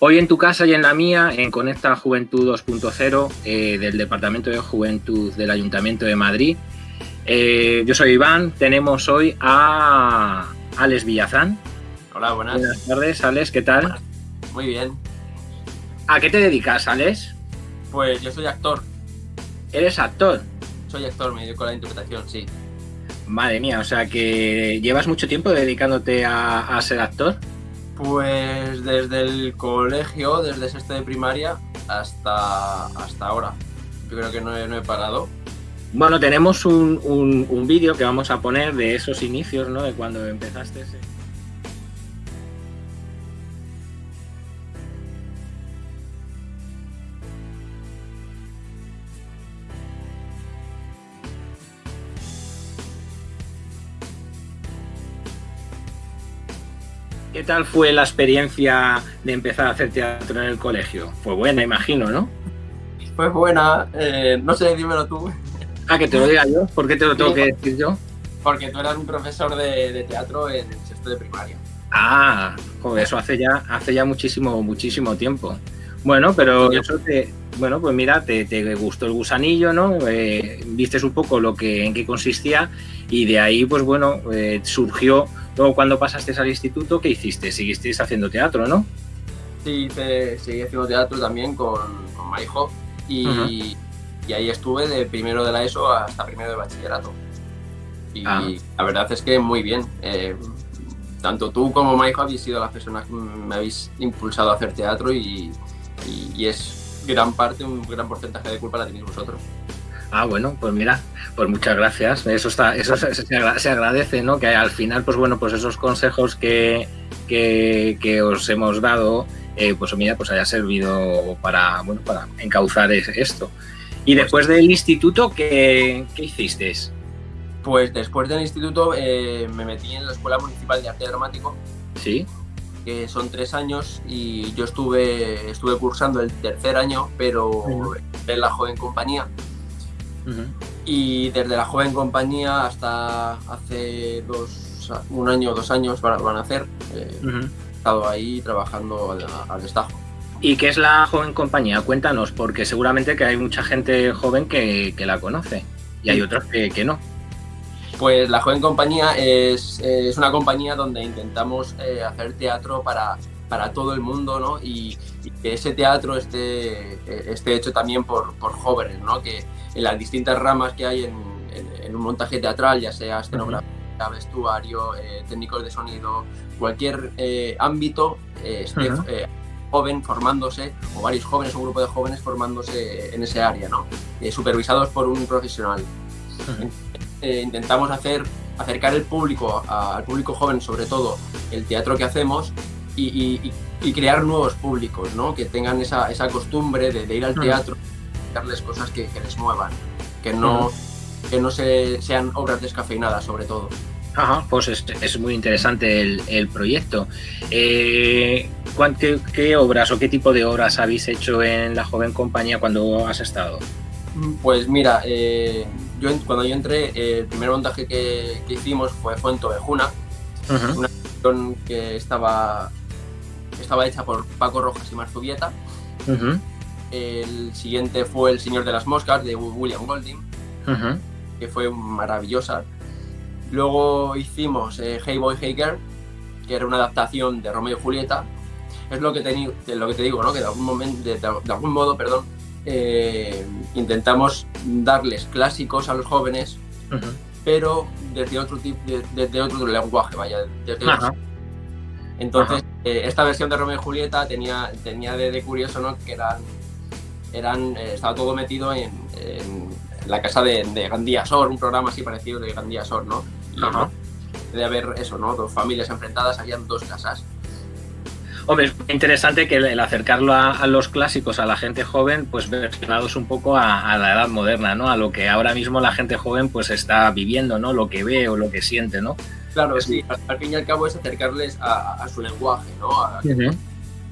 Hoy en tu casa y en la mía, en Conecta Juventud 2.0 eh, del Departamento de Juventud del Ayuntamiento de Madrid. Eh, yo soy Iván, tenemos hoy a Alex Villazán. Hola, buenas. Buenas tardes, Alex, ¿qué tal? Muy bien. ¿A qué te dedicas, Alex? Pues yo soy actor. ¿Eres actor? Soy actor, me dedico a la interpretación, sí. Madre mía, o sea que llevas mucho tiempo dedicándote a, a ser actor. Pues desde el colegio, desde sexto de primaria hasta, hasta ahora. Yo creo que no he, no he parado. Bueno, tenemos un, un, un vídeo que vamos a poner de esos inicios, ¿no? De cuando empezaste. Ese... tal fue la experiencia de empezar a hacer teatro en el colegio? Fue buena, imagino, ¿no? Fue buena, eh, no sé, dímelo tú. Ah, que te lo diga yo. ¿Por qué te lo tengo que decir yo? Porque tú eras un profesor de, de teatro en el sexto de primaria. Ah, joder, eso hace ya, hace ya muchísimo, muchísimo tiempo. Bueno, pero eso te, bueno, pues mira, te, te gustó el gusanillo, ¿no? Eh, vistes un poco lo que, en qué consistía y de ahí, pues bueno, eh, surgió. Luego, cuando pasaste al instituto, ¿qué hiciste? Seguisteis haciendo teatro, ¿no? Sí, te, seguí haciendo teatro también con, con Marijo y, uh -huh. y, ahí estuve de primero de la ESO hasta primero de bachillerato. Y ah. la verdad es que muy bien. Eh, tanto tú como Marijo habéis sido las personas que me habéis impulsado a hacer teatro y, y, y es gran parte, un gran porcentaje de culpa la tenéis vosotros. Ah, bueno, pues mira, pues muchas gracias. Eso está, eso se, se agradece, ¿no? Que al final, pues bueno, pues esos consejos que, que, que os hemos dado, eh, pues mira, pues haya servido para, bueno, para encauzar esto. Y después del instituto, ¿qué, qué hiciste? Pues después del instituto eh, me metí en la Escuela Municipal de Arte Dramático. Sí. Que son tres años y yo estuve, estuve cursando el tercer año, pero en la joven compañía. Uh -huh. Y desde la joven compañía hasta hace dos, un año o dos años van, van a hacer, eh, uh -huh. he estado ahí trabajando al, al, destajo. ¿Y qué es la joven compañía? Cuéntanos, porque seguramente que hay mucha gente joven que, que la conoce y hay otros que, que no. Pues la Joven Compañía es, es una compañía donde intentamos eh, hacer teatro para, para todo el mundo, ¿no? Y, y, que ese teatro esté, esté hecho también por, por jóvenes, ¿no? Que en las distintas ramas que hay en, en, en un montaje teatral, ya sea escenografía, vestuario, eh, técnicos de sonido, cualquier eh, ámbito, eh, esté uh -huh. joven formándose, o varios jóvenes, un grupo de jóvenes formándose en ese área, ¿no? supervisados por un profesional. Uh -huh eh, intentamos hacer, acercar el público, a, al público joven sobre todo, el teatro que hacemos y, y, y crear nuevos públicos, ¿no? que tengan esa, esa costumbre de, de, ir al teatro, y darles cosas que, que, les muevan, que no, que no se, sean obras descafeinadas sobre todo. Ajá, pues es, es muy interesante el, el proyecto. Eh, ¿qué, ¿Qué obras o qué tipo de obras habéis hecho en la joven compañía cuando has estado? Pues mira, eh, yo, cuando yo entré, eh, el primer montaje que, que hicimos fue Fuento de Juna, uh -huh. una canción que estaba, estaba hecha por Paco Rojas y Marzubieta. Uh -huh. El siguiente fue El Señor de las Moscas, de William Golding, uh -huh. que fue maravillosa. Luego hicimos eh, Hey Boy, Hey Girl, que era una adaptación de Romeo y Julieta. Es lo que te, lo que te digo, ¿no? que de algún, momento, de, de algún modo perdón, eh, intentamos darles clásicos a los jóvenes, uh -huh. pero desde otro tipo, desde otro lenguaje, vaya, desde -huh. Entonces, eh, esta versión de Romeo y Julieta tenía, tenía de, de curioso, ¿no? Que eran, eran eh, estaba todo metido en, en la casa de, de, Gandía Sor, un programa así parecido de Gandía Sor, ¿no? Y, -huh. de haber eso, ¿no? Dos familias enfrentadas, habían dos casas. Hombre, es interesante que el acercarlo a, a, los clásicos a la gente joven, pues versionados un poco a, a, la edad moderna, ¿no? A lo que ahora mismo la gente joven pues está viviendo, ¿no? Lo que ve o lo que siente, ¿no? Claro, sí. Al, al, fin y al cabo es acercarles a, a su lenguaje, ¿no? A, uh -huh.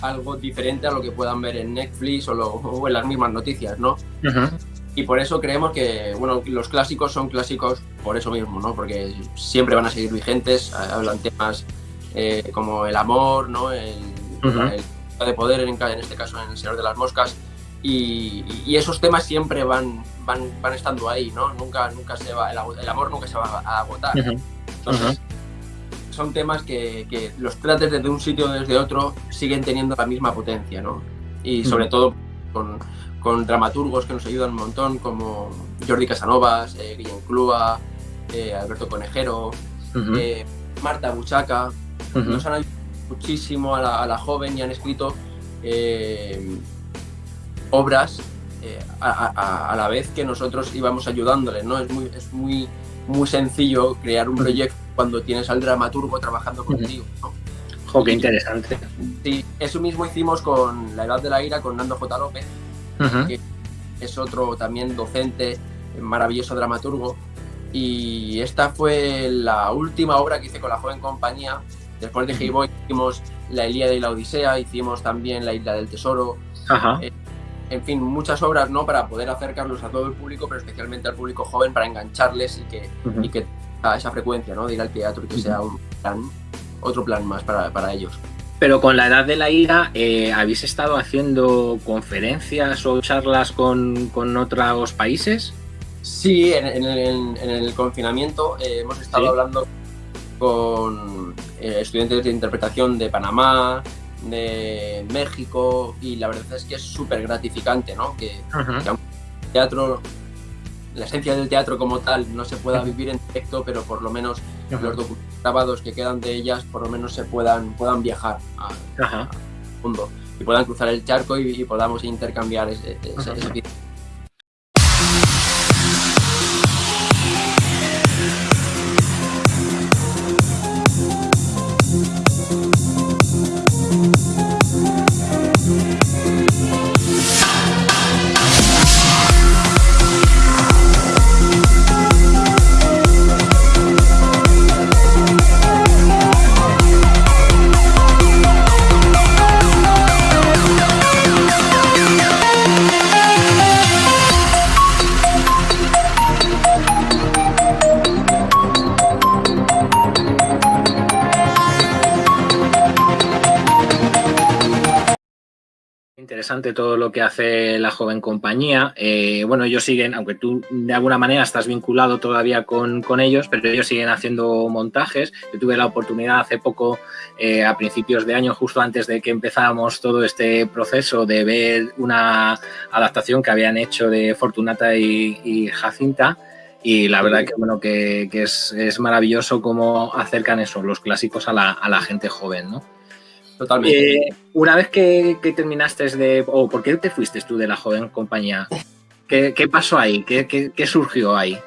Algo diferente a lo que puedan ver en Netflix o, lo, o en las mismas noticias, ¿no? Uh -huh. Y por eso creemos que, bueno, los clásicos son clásicos por eso mismo, ¿no? Porque siempre van a seguir vigentes, hablan temas eh, como el amor, ¿no? El, uh -huh. el, de poder, en, en, este caso en El Señor de las Moscas, y, esos temas siempre van, van, van, estando ahí, ¿no? Nunca, nunca se va, el, amor nunca se va a agotar. Entonces, son temas que, que, los trates desde un sitio o desde otro siguen teniendo la misma potencia, ¿no? Y sobre todo con, con, dramaturgos que nos ayudan un montón, como Jordi Casanovas, eh, Guillem Clua, eh, Alberto Conejero, eh, Marta Buchaca, nos han ayudado muchísimo a la, a la joven y han escrito eh, obras a, la vez que nosotros íbamos ayudándoles, ¿no? Es muy, es muy, muy sencillo crear un proyecto cuando tienes al dramaturgo trabajando contigo, ¿no? Jo, qué interesante. Sí, eso mismo hicimos con La Edad de la Ira, con Nando J. López, que es otro también docente, maravilloso dramaturgo. Y esta fue la última obra que hice con la joven compañía. Después de Hey Boy hicimos La Ilíada y la Odisea, hicimos también La Isla del Tesoro. Ajá. Eh, en fin, muchas obras ¿no? para poder acercarlos a todo el público, pero especialmente al público joven para engancharles y que, y que a esa frecuencia ¿no? de ir al teatro y que sea un plan, otro plan más para, para ellos. Pero con la edad de la ira, eh, ¿habéis estado haciendo conferencias o charlas con, con otros países? Sí, en, en, el, en el, confinamiento eh, hemos estado ¿Sí? hablando con eh, estudiantes de interpretación de Panamá, de México y la verdad es que es súper gratificante, ¿no? Que, uh -huh. que el teatro, la esencia del teatro como tal no se pueda vivir en directo, pero por lo menos uh -huh. los grabados que quedan de ellas por lo menos se puedan, puedan viajar al uh -huh. mundo y puedan cruzar el charco y, y podamos intercambiar ese, ese, ese interesante todo lo que hace la joven compañía. Eh, bueno, ellos siguen, aunque tú de alguna manera estás vinculado todavía con, con, ellos, pero ellos siguen haciendo montajes. Yo tuve la oportunidad hace poco, eh, a principios de año, justo antes de que empezáramos todo este proceso, de ver una adaptación que habían hecho de Fortunata y, Jacinta. Y la verdad que bueno que es, es, maravilloso cómo acercan eso, los clásicos a la, a la gente joven, ¿no? Totalmente. Eh, una vez que, que, terminaste de... o oh, ¿por qué te fuiste tú de la joven compañía? ¿Qué, qué pasó ahí? ¿Qué, ¿Qué, qué, surgió ahí?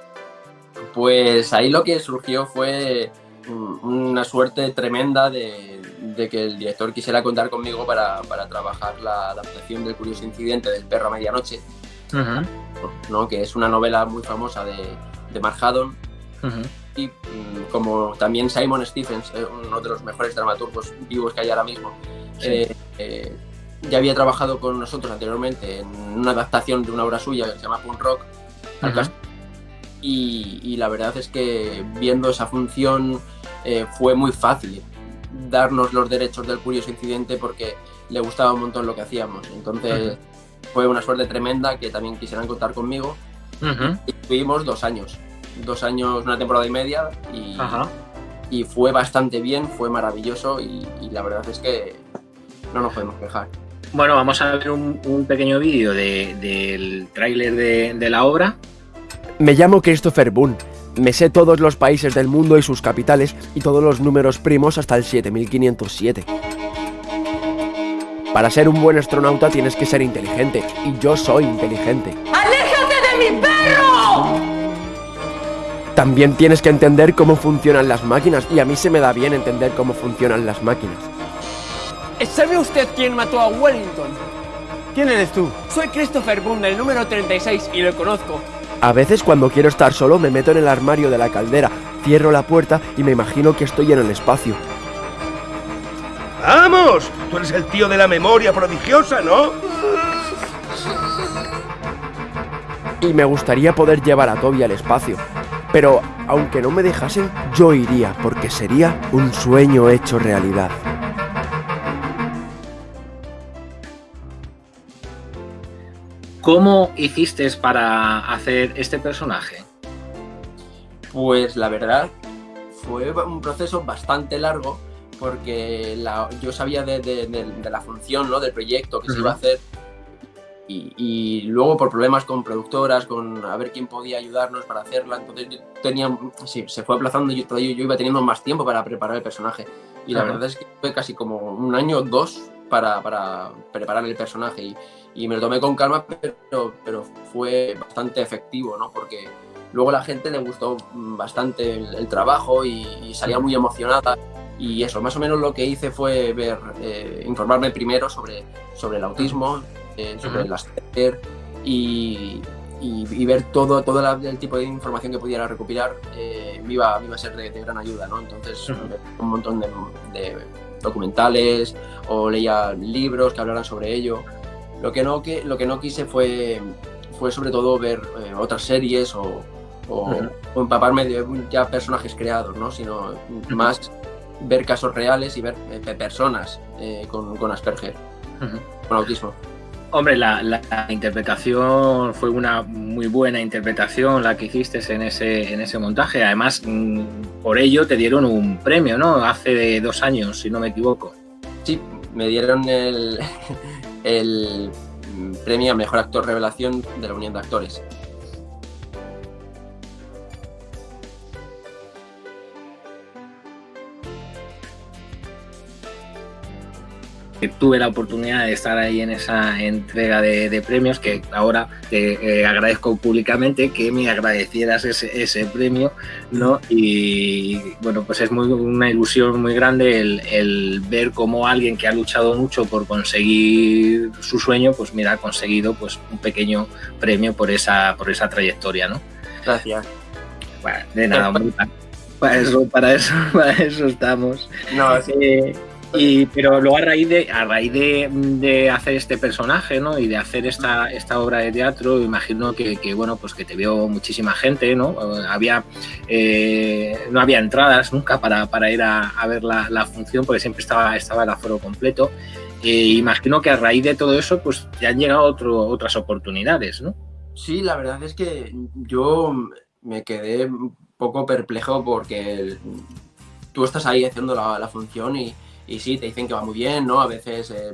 Pues ahí lo que surgió fue una suerte tremenda de, de que el director quisiera contar conmigo para, para, trabajar la adaptación del curioso incidente del perro a medianoche, uh -huh. ¿no? que es una novela muy famosa de, de Mark Haddon. Uh -huh y mm, como también Simon Stephens, eh, uno de los mejores dramaturgos vivos que hay ahora mismo, sí. eh, eh, ya había trabajado con nosotros anteriormente en una adaptación de una obra suya que se llama Punk Rock. Uh -huh. y, y, la verdad es que viendo esa función eh, fue muy fácil darnos los derechos del curioso incidente porque le gustaba un montón lo que hacíamos. Entonces uh -huh. fue una suerte tremenda que también quisieran contar conmigo. Y tuvimos dos años dos años, una temporada y media y, y fue bastante bien, fue maravilloso y, y, la verdad es que no nos podemos quejar. Bueno, vamos a ver un, un pequeño vídeo de, del tráiler de, de la obra. Me llamo Christopher Boone. Me sé todos los países del mundo y sus capitales y todos los números primos hasta el 7507. Para ser un buen astronauta tienes que ser inteligente, y yo soy inteligente. También tienes que entender cómo funcionan las máquinas, y a mí se me da bien entender cómo funcionan las máquinas. ¿Sabe usted quién mató a Wellington? ¿Quién eres tú? Soy Christopher Boone, del número 36, y lo conozco. A veces cuando quiero estar solo me meto en el armario de la caldera, cierro la puerta y me imagino que estoy en el espacio. ¡Vamos! Tú eres el tío de la memoria prodigiosa, ¿no? Y me gustaría poder llevar a Toby al espacio. Pero aunque no me dejase, yo iría, porque sería un sueño hecho realidad. ¿Cómo hiciste para hacer este personaje? Pues la verdad, fue un proceso bastante largo, porque yo sabía de, la función, ¿no? del proyecto que se iba a hacer y, luego por problemas con productoras, con a ver quién podía ayudarnos para hacerla, entonces tenía, sí, se fue aplazando y yo, yo iba teniendo más tiempo para preparar el personaje. Y la verdad es que fue casi como un año o dos para, para, preparar el personaje y, y, me lo tomé con calma, pero, pero fue bastante efectivo, ¿no? Porque luego a la gente le gustó bastante el, trabajo y, salía muy emocionada. Y eso, más o menos lo que hice fue ver, eh, informarme primero sobre, sobre el autismo, eh, sobre el Asperger y, y, ver todo, todo el tipo de información que pudiera recopilar eh, me, iba, a ser de, gran ayuda, ¿no? Entonces, un montón de, documentales o leía libros que hablaran sobre ello. Lo que no, que, lo que no quise fue, fue sobre todo ver eh, otras series o, o, empaparme de ya personajes creados, ¿no? Sino más ver casos reales y ver personas con, con Asperger, con autismo. Hombre, la, interpretación fue una muy buena interpretación la que hiciste en ese, en ese montaje. Además, mm, por ello te dieron un premio, ¿no? Hace dos años, si no me equivoco. Sí, me dieron el, el premio a Mejor Actor Revelación de la Unión de Actores. Tuve la oportunidad de estar ahí en esa entrega de, premios que ahora te eh, agradezco públicamente que me agradecieras ese, premio no y bueno pues es muy una ilusión muy grande el, ver cómo alguien que ha luchado mucho por conseguir su sueño pues mira ha conseguido pues un pequeño premio por esa por esa trayectoria no gracias. Bueno, de nada para eso para eso para eso estamos. No sí. Eh, y, pero luego a raíz de a raíz de, hacer este personaje ¿no? y de hacer esta, esta obra de teatro imagino que, bueno pues que te vio muchísima gente no había eh, no había entradas nunca para, para ir a, ver la, función porque siempre estaba estaba el aforo completo. E imagino que a raíz de todo eso pues te han llegado otro, otras oportunidades no sí la verdad es que yo me quedé un poco perplejo porque tú estás ahí haciendo la, la función y y sí, te dicen que va muy bien, ¿no? A veces eh,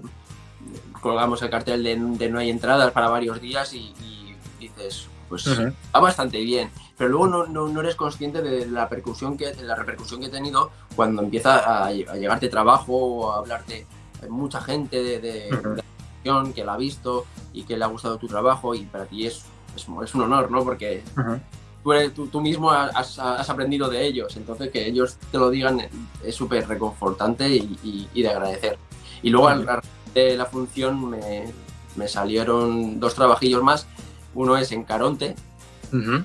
colgamos el cartel de, no hay entradas para varios días y, dices, pues va bastante bien. Pero luego no, no, eres consciente de la, repercusión que, la repercusión que he tenido cuando empieza a, llegarte trabajo o a hablarte mucha gente de, de, la que la ha visto y que le ha gustado tu trabajo y para ti es, es, un honor, ¿no? Porque tú, mismo has, aprendido de ellos, entonces que ellos te lo digan es súper reconfortante y, de agradecer. Y luego al de la función me, salieron dos trabajillos más, uno es en Caronte,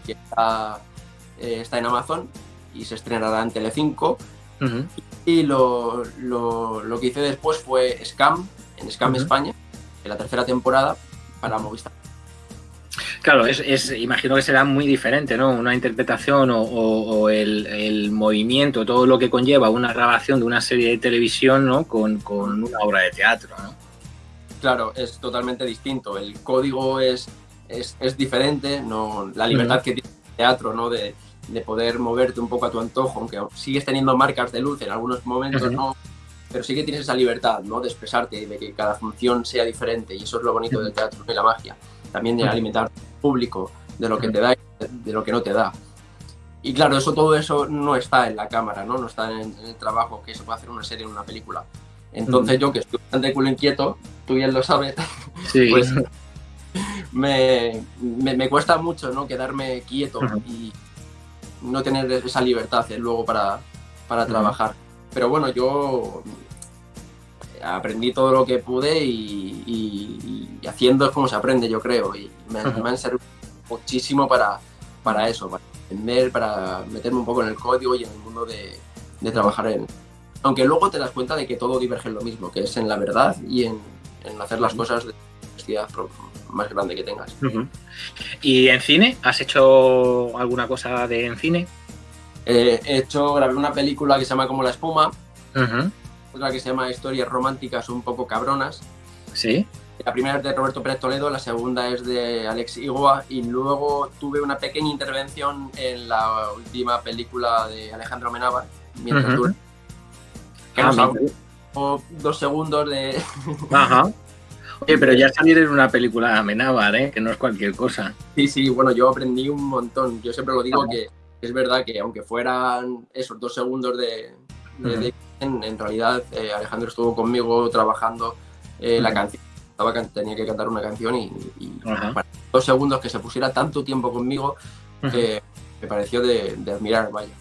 que eh, está, en Amazon y se estrenará en Telecinco, y lo, que hice después fue Scam, en Scam España, en la tercera temporada, para Movistar. Claro, es, imagino que será muy diferente, ¿no? Una interpretación o, el, movimiento, todo lo que conlleva una grabación de una serie de televisión, ¿no? Con, una obra de teatro, ¿no? Claro, es totalmente distinto. El código es, es, diferente, ¿no? La libertad que tiene el teatro, ¿no? De, poder moverte un poco a tu antojo, aunque sigues teniendo marcas de luz en algunos momentos, ¿no? Pero sí que tienes esa libertad, ¿no? De expresarte y de que cada función sea diferente. Y eso es lo bonito del teatro y la magia. También de alimentar público, de lo que te da y de lo que no te da. Y claro, eso todo eso no está en la cámara, ¿no? No está en, el trabajo que se puede hacer una serie o una película. Entonces yo que estoy bastante culo inquieto, tú bien lo sabes, pues me, me, cuesta mucho ¿no? quedarme quieto y no tener esa libertad eh, luego para, para trabajar. Pero bueno, yo aprendí todo lo que pude y, haciendo es como se aprende, yo creo. Y me, han servido muchísimo para, para eso, para entender, para meterme un poco en el código y en el mundo de, trabajar en. Aunque luego te das cuenta de que todo diverge en lo mismo, que es en la verdad y en, hacer las cosas de la más grande que tengas. ¿Y en cine? ¿Has hecho alguna cosa de en cine? Eh, he hecho, grabé una película que se llama Como la espuma, otra que se llama Historias románticas un poco cabronas. Sí. La primera es de Roberto Pérez Toledo, la segunda es de Alex Igoa y luego tuve una pequeña intervención en la última película de Alejandro Menábar, mientras dura. Que Ah, nos dos segundos de... Ajá. Oye, pero ya salir en una película de Amenábar, ¿eh? que no es cualquier cosa. Sí, sí, bueno, yo aprendí un montón. Yo siempre lo digo que es verdad que aunque fueran esos dos segundos de... de- de- en, en realidad eh, Alejandro estuvo conmigo trabajando eh, la canción. Estaba tenía que cantar una canción y, para dos segundos que se pusiera tanto tiempo conmigo eh, me pareció de, de admirar, vaya.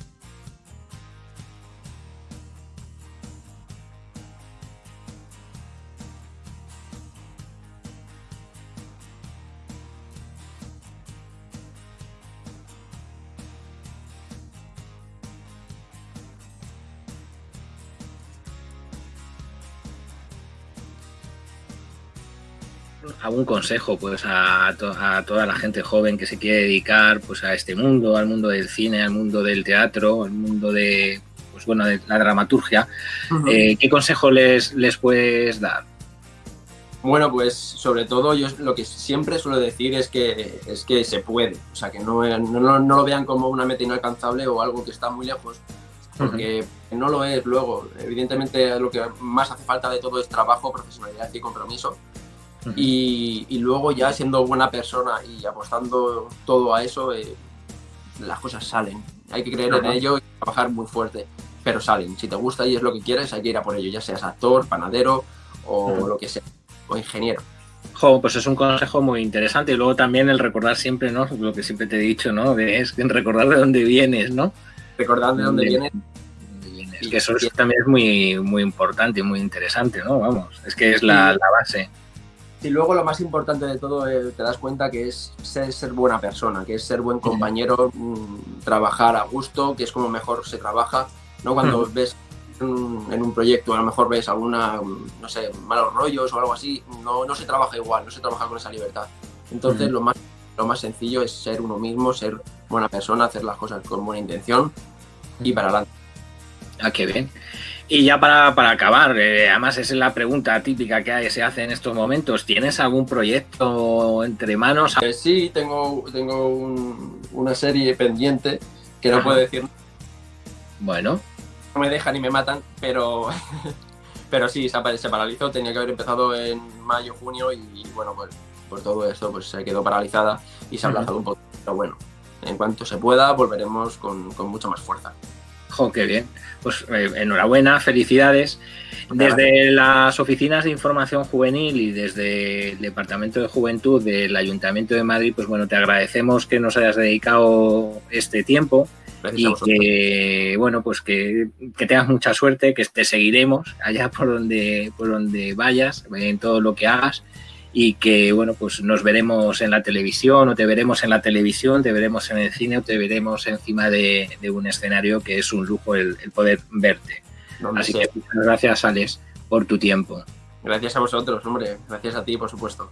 Algún consejo pues a, to- a toda la gente joven que se quiere dedicar pues a este mundo, al mundo del cine, al mundo del teatro, al mundo de pues bueno de la dramaturgia, eh, ¿qué consejo les, les puedes dar? Bueno, pues sobre todo yo lo que siempre suelo decir es que, es que se puede, o sea, que no, no, no lo vean como una meta inalcanzable o algo que está muy lejos, porque no lo es luego. Evidentemente lo que más hace falta de todo es trabajo, profesionalidad y compromiso. Ujú. Y, y luego ya siendo buena persona y apostando todo a eso, eh, las cosas salen. Hay que creer en ello y trabajar muy fuerte, pero salen. Si te gusta y es lo que quieres, hay que ir a por ello, ya seas actor, panadero o Ujú. lo que sea, o ingeniero. Jo, pues es un consejo muy interesante y luego también el recordar siempre, ¿no? Lo que siempre te he dicho, ¿no? De- es recordar de dónde vienes, ¿no? Recordar de dónde De- vienes Que eso es- también es muy, muy importante y muy interesante, ¿no? Vamos, es que es la, la base. Y luego lo más importante de todo, eh, te das cuenta que es ser, ser buena persona, que es ser buen compañero, mm, trabajar a gusto, que es como mejor se trabaja, ¿no? Cuando ves en un, en un proyecto, a lo mejor ves alguna, mm, no sé, malos rollos o algo así, no, no se trabaja igual, no se trabaja con esa libertad. Entonces lo, más, lo más sencillo es ser uno mismo, ser buena persona, hacer las cosas con buena intención y para adelante. Ah, qué bien. Y ya para, para acabar, eh, además es la pregunta típica que se hace en estos momentos. ¿Tienes algún proyecto entre manos? Eh, sí, tengo, tengo un- una serie pendiente que no Ajá. puedo decir Bueno, no me dejan y me matan, pero, pero sí, se, paralizó, tenía que haber empezado en mayo, junio y bueno, pues por todo esto pues se quedó paralizada y se ha aplazado un poco. Pero bueno, en cuanto se pueda volveremos con, con mucha más fuerza. Jo, qué bien. Pues eh, enhorabuena, felicidades. Desde las oficinas de información juvenil y desde el Departamento de Juventud del Ayuntamiento de Madrid, pues bueno, te agradecemos que nos hayas dedicado este tiempo Gracias y que bueno pues que, que tengas mucha suerte que te seguiremos allá por donde por donde vayas en todo lo que hagas y que bueno pues nos veremos en la televisión o te veremos en la televisión te veremos en el cine o te veremos encima de, de un escenario que es un lujo el, el poder verte así que muchas gracias Alex por tu tiempo Gracias a vosotros, hombre. Gracias a ti, por supuesto.